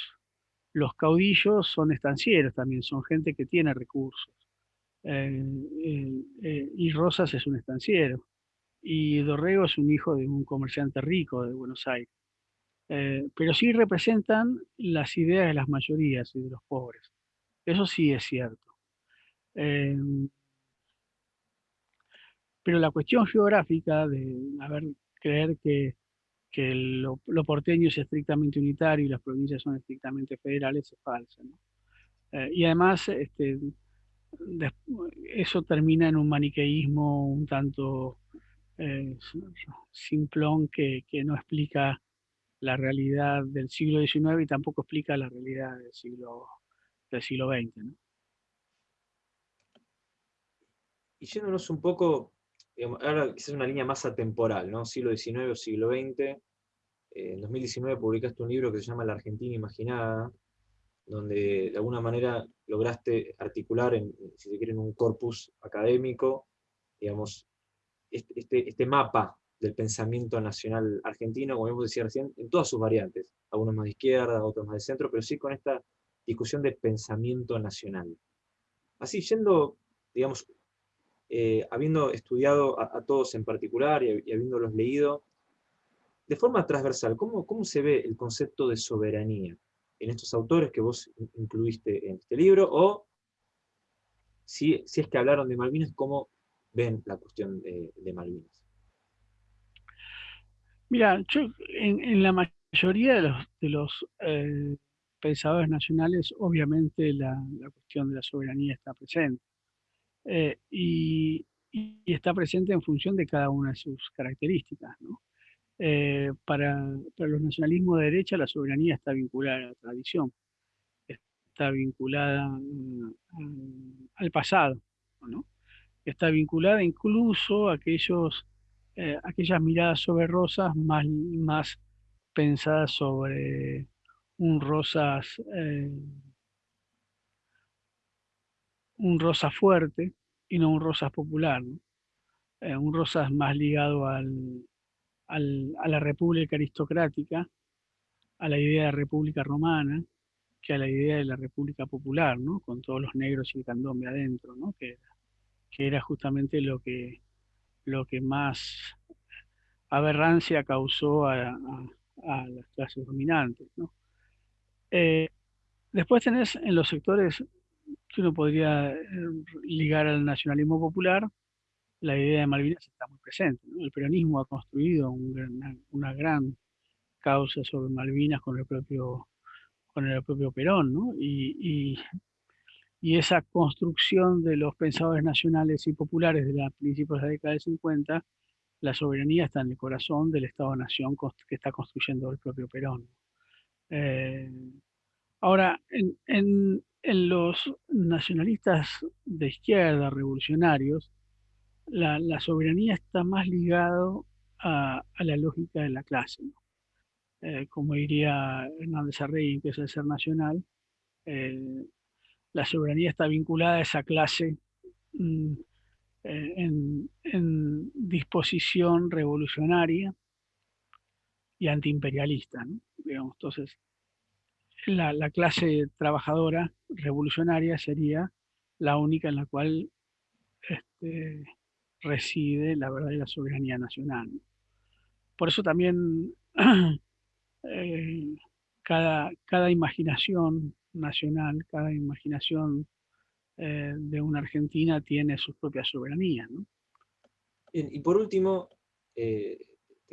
los caudillos son estancieros también, son gente que tiene recursos. Eh, eh, y Rosas es un estanciero. Y Dorrego es un hijo de un comerciante rico de Buenos Aires. Eh, pero sí representan las ideas de las mayorías y de los pobres. Eso sí es cierto. pero la cuestión geográfica de haber creer que que lo, porteño es estrictamente unitario y las provincias son estrictamente federales es falsa. Eh, y además, este, eso termina en un maniqueísmo un tanto eh, simplón que, no explica la realidad del siglo XIX y tampoco explica la realidad del siglo, del siglo XX. Y yéndonos un poco ahora quizás una línea más atemporal, ¿no? siglo XIX o siglo XX. Eh, en 2019 publicaste un libro que se llama La Argentina Imaginada, donde de alguna manera lograste articular, si se quiere, en un corpus académico, digamos, este, este, este mapa del pensamiento nacional argentino, como hemos decía recién, en todas sus variantes, algunos más de izquierda, otros más de centro, pero sí con esta discusión de pensamiento nacional. Así, yendo, digamos, eh, habiendo estudiado a, todos en particular y, habiéndolos leído, de forma transversal, ¿cómo, ¿cómo se ve el concepto de soberanía en estos autores que vos incluiste en este libro? O si, si es que hablaron de Malvinas, ¿cómo ven la cuestión de, Malvinas? Mira, yo en, la mayoría de los, de los eh, pensadores nacionales, obviamente la, cuestión de la soberanía está presente. Eh, y, está presente en función de cada una de sus características. Eh, para, los nacionalismos de derecha la soberanía está vinculada a la tradición, está vinculada mm, al pasado, está vinculada incluso a eh, aquellas miradas sobre rosas más pensadas sobre un rosas un rosa fuerte y no un rosas popular. Eh, un rosas más ligado al, a la república aristocrática, a la idea de república romana, que a la idea de la república popular, ¿no? con todos los negros y el candombe adentro, ¿no? que, que era justamente lo que, lo que más aberrancia causó a, las clases dominantes. ¿no? Eh, después tenés en los sectores que uno podría eh, ligar al nacionalismo popular, la idea de Malvinas está muy presente. El peronismo ha construido una, gran causa sobre Malvinas con el propio, Perón, ¿no? y, y esa construcción de los pensadores nacionales y populares de la principios de la década de 50, la soberanía está en el corazón del Estado-Nación que está construyendo el propio Perón. Eh, ahora, en, los nacionalistas de izquierda, revolucionarios, la, soberanía está más ligado a, la lógica de la clase. Eh, como diría Hernández Arrey, que es ser nacional, eh, la soberanía está vinculada a esa clase mm, en, disposición revolucionaria y antiimperialista. entonces, la, clase trabajadora revolucionaria sería la única en la cual este, reside la verdadera soberanía nacional. Por eso también eh, cada, cada imaginación nacional, cada imaginación eh, de una Argentina tiene su propia soberanía. Y, por último, eh,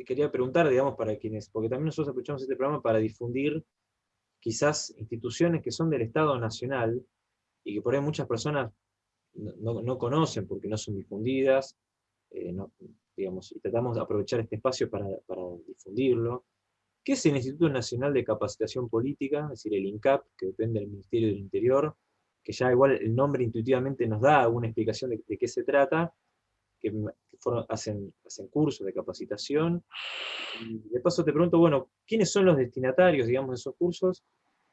te quería preguntar, digamos, para quienes, porque también nosotros aprovechamos este programa para difundir quizás instituciones que son del Estado Nacional y que por ahí muchas personas no, conocen porque no son difundidas, eh, digamos, y tratamos de aprovechar este espacio para, difundirlo. ¿Qué es el Instituto Nacional de Capacitación Política? Es decir, el INCAP, que depende del Ministerio del Interior, que ya igual el nombre intuitivamente nos da alguna explicación de, qué se trata, que, hacen, hacen cursos de capacitación. Y de paso te pregunto, bueno, ¿quiénes son los destinatarios, digamos, de esos cursos?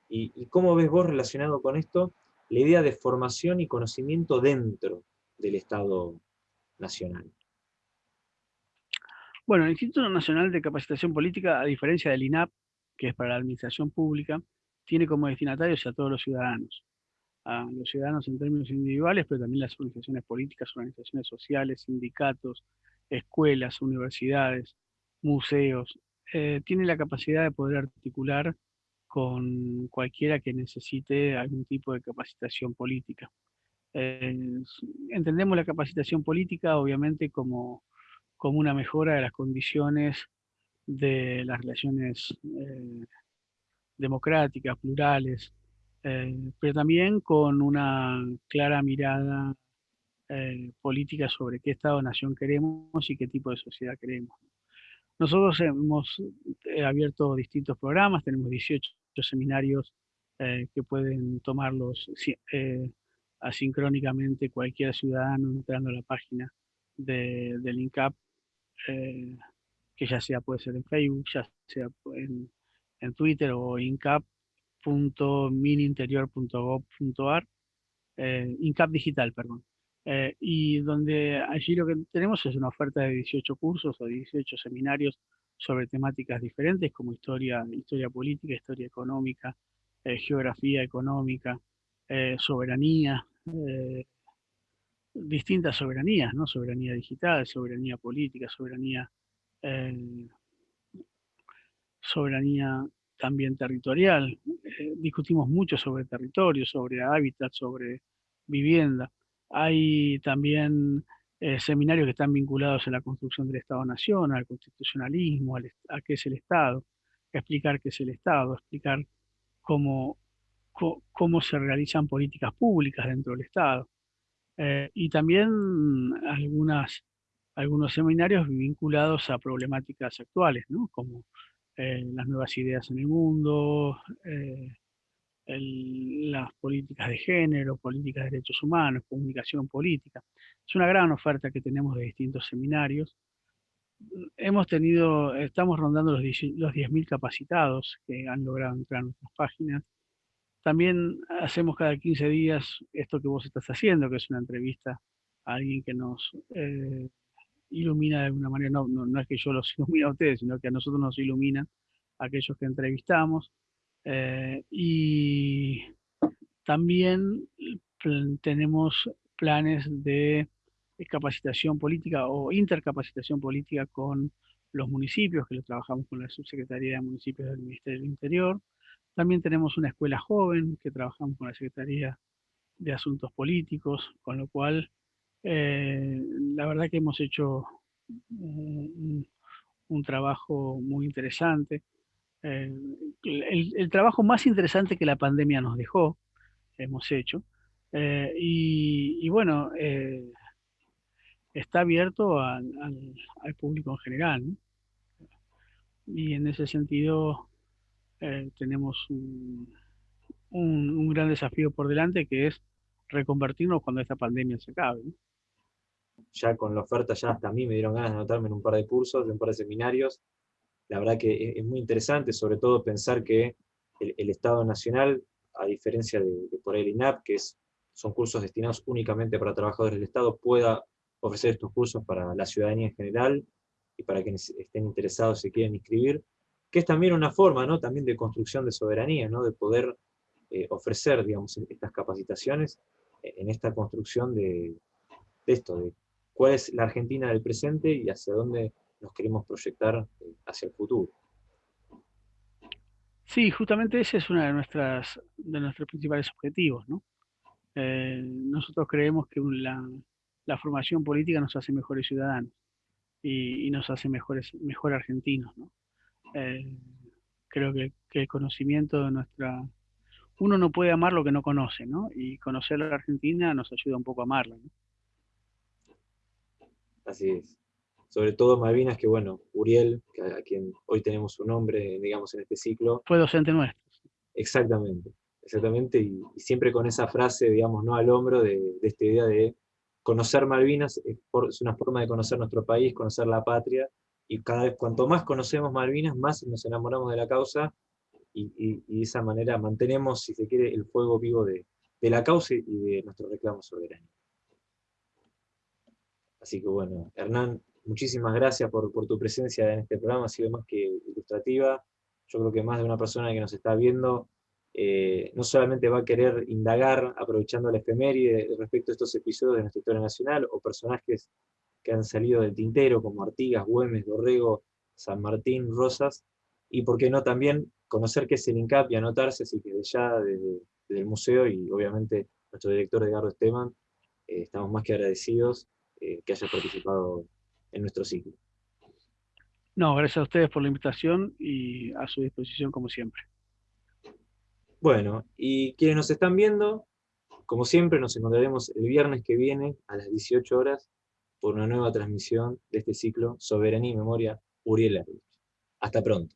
Y, y cómo ves vos relacionado con esto la idea de formación y conocimiento dentro del Estado Nacional. Bueno, el Instituto Nacional de Capacitación Política, a diferencia del INAP, que es para la administración pública, tiene como destinatarios a todos los ciudadanos. A los ciudadanos en términos individuales, pero también las organizaciones políticas, organizaciones sociales, sindicatos, escuelas, universidades, museos. Eh, tiene la capacidad de poder articular con cualquiera que necesite algún tipo de capacitación política. Eh, entendemos la capacitación política, obviamente, como como una mejora de las condiciones de las relaciones eh, democráticas, plurales, eh, pero también con una clara mirada eh, política sobre qué Estado-nación queremos y qué tipo de sociedad queremos. Nosotros hemos abierto distintos programas, tenemos 18 seminarios que pueden tomarlos asincrónicamente cualquier ciudadano entrando a la página del INCAP eh, que ya sea puede ser en Facebook, ya sea en, en Twitter o incap.mininterior.gov.ar, eh, incap digital, perdón. Eh, y donde allí lo que tenemos es una oferta de 18 cursos o 18 seminarios sobre temáticas diferentes como historia, historia política, historia económica, geografía económica, soberanía, distintas soberanías, ¿no? Soberanía digital, soberanía política, soberanía, eh, soberanía también territorial. Eh, discutimos mucho sobre territorio, sobre hábitat, sobre vivienda. Hay también eh, seminarios que están vinculados a la construcción del Estado-Nación, al constitucionalismo, a qué es el Estado, explicar qué es el Estado, explicar cómo, cómo se realizan políticas públicas dentro del Estado. Eh, y también algunos seminarios vinculados a problemáticas actuales, ¿no? como eh, las nuevas ideas en el mundo, eh, las políticas de género, políticas de derechos humanos, comunicación política. Es una gran oferta que tenemos de distintos seminarios. Hemos tenido, estamos rondando los 10.000 capacitados que han logrado entrar a nuestras páginas. También hacemos cada 15 días esto que vos estás haciendo, que es una entrevista a alguien que nos eh, ilumina de alguna manera. No, no, es que yo los ilumine a ustedes, sino que a nosotros nos iluminan aquellos que entrevistamos. Eh, y también tenemos planes de capacitación política o intercapacitación política con los municipios, que lo trabajamos con la Subsecretaría de Municipios del Ministerio del Interior. También tenemos una escuela joven que trabajamos con la Secretaría de Asuntos Políticos, con lo cual eh, la verdad que hemos hecho un, trabajo muy interesante. Eh, el, trabajo más interesante que la pandemia nos dejó, hemos hecho, Eh, y, bueno, está abierto al, público en general. Y en ese sentido tenemos un, un, gran desafío por delante que es reconvertirnos cuando esta pandemia se acabe. Ya con la oferta, ya hasta a mí me dieron ganas de anotarme en un par de cursos, en un par de seminarios. La verdad que es, muy interesante, sobre todo pensar que el, Estado Nacional, a diferencia de, por el INAP, que es, son cursos destinados únicamente para trabajadores del Estado, pueda ofrecer estos cursos para la ciudadanía en general y para quienes estén interesados y quieran inscribir, que es también una forma ¿no? también de construcción de soberanía, ¿no? de poder eh, ofrecer digamos, estas capacitaciones en esta construcción de, esto, de cuál es la Argentina del presente y hacia dónde nos queremos proyectar eh, hacia el futuro. Sí, justamente ese es uno de, de nuestros principales objetivos. Eh, nosotros creemos que la, formación política nos hace mejores ciudadanos y, nos hace mejores, mejor argentinos. creo que, que, el conocimiento de nuestra, uno no puede amar lo que no conoce, ¿no? Y conocer la Argentina nos ayuda un poco a amarla, ¿no? Así es. Sobre todo Malvinas, que bueno, Uriel, a quien hoy tenemos su nombre, digamos, en este ciclo. Fue docente nuestro. Exactamente, exactamente, y, siempre con esa frase, digamos, no al hombro de, esta idea de conocer Malvinas es, es, una forma de conocer nuestro país, conocer la patria, y cada vez, cuanto más conocemos Malvinas, más nos enamoramos de la causa, y, de esa manera mantenemos, si se quiere, el fuego vivo de, la causa y de nuestro reclamo soberano. Así que bueno, Hernán, muchísimas gracias por, tu presencia en este programa, ha sido más que ilustrativa. Yo creo que más de una persona que nos está viendo eh, no solamente va a querer indagar, aprovechando la efeméride respecto a estos episodios de nuestra historia nacional, o personajes que han salido del tintero, como Artigas, Güemes, Dorrego, San Martín, Rosas, y por qué no también conocer qué es el INCAP y anotarse, así que desde ya, desde, el museo, y obviamente nuestro director Edgardo Esteban, eh, estamos más que agradecidos eh, que haya participado en nuestro ciclo. No, gracias a ustedes por la invitación y a su disposición como siempre. Bueno, y quienes nos están viendo, como siempre nos encontraremos el viernes que viene a las 18 horas por una nueva transmisión de este ciclo Soberanía y Memoria Uriel Hasta pronto.